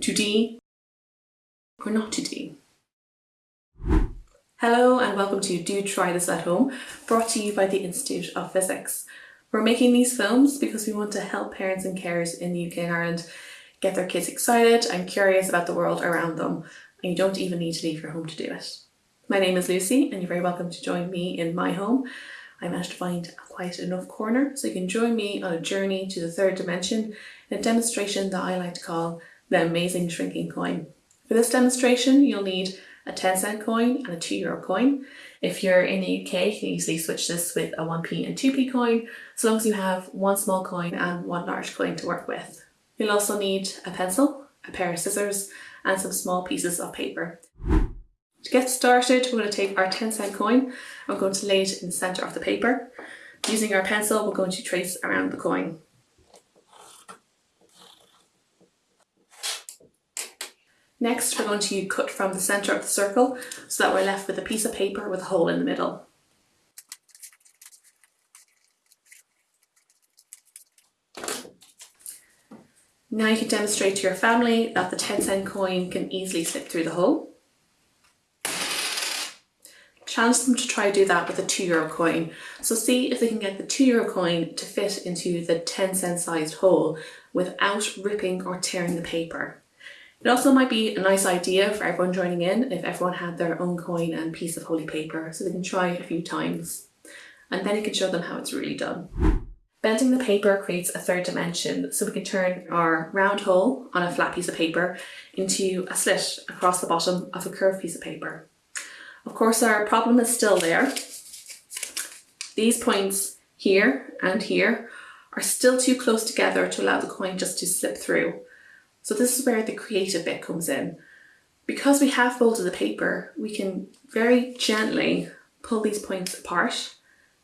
to D or not to D. Hello and welcome to Do Try This at Home, brought to you by the Institute of Physics. We're making these films because we want to help parents and carers in the UK and Ireland get their kids excited and curious about the world around them, and you don't even need to leave your home to do it. My name is Lucy and you're very welcome to join me in my home. I managed to find a quiet enough corner so you can join me on a journey to the third dimension in a demonstration that I like to call the amazing shrinking coin. For this demonstration you'll need a 10 cent coin and a 2 euro coin. If you're in the UK you can easily switch this with a 1p and 2p coin as long as you have one small coin and one large coin to work with. You'll also need a pencil, a pair of scissors and some small pieces of paper. To get started we're going to take our 10 cent coin and we're going to lay it in the centre of the paper. Using our pencil we're going to trace around the coin. Next we're going to cut from the centre of the circle so that we're left with a piece of paper with a hole in the middle. Now you can demonstrate to your family that the 10 cent coin can easily slip through the hole. Challenge them to try to do that with a 2 euro coin. So see if they can get the 2 euro coin to fit into the 10 cent sized hole without ripping or tearing the paper. It also might be a nice idea for everyone joining in if everyone had their own coin and piece of holy paper so they can try a few times. And then you can show them how it's really done. Bending the paper creates a third dimension so we can turn our round hole on a flat piece of paper into a slit across the bottom of a curved piece of paper. Of course our problem is still there. These points here and here are still too close together to allow the coin just to slip through so this is where the creative bit comes in. Because we have folded the paper, we can very gently pull these points apart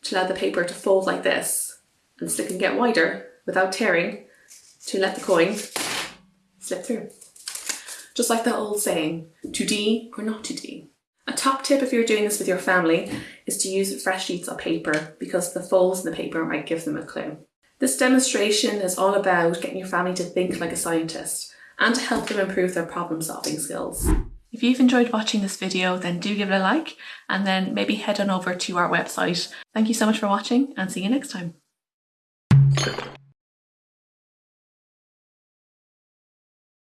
to allow the paper to fold like this and it can get wider without tearing to let the coin slip through. Just like that old saying, to D or not to D. A top tip if you're doing this with your family is to use fresh sheets of paper because the folds in the paper might give them a clue. This demonstration is all about getting your family to think like a scientist and to help them improve their problem solving skills. If you've enjoyed watching this video then do give it a like and then maybe head on over to our website. Thank you so much for watching and see you next time.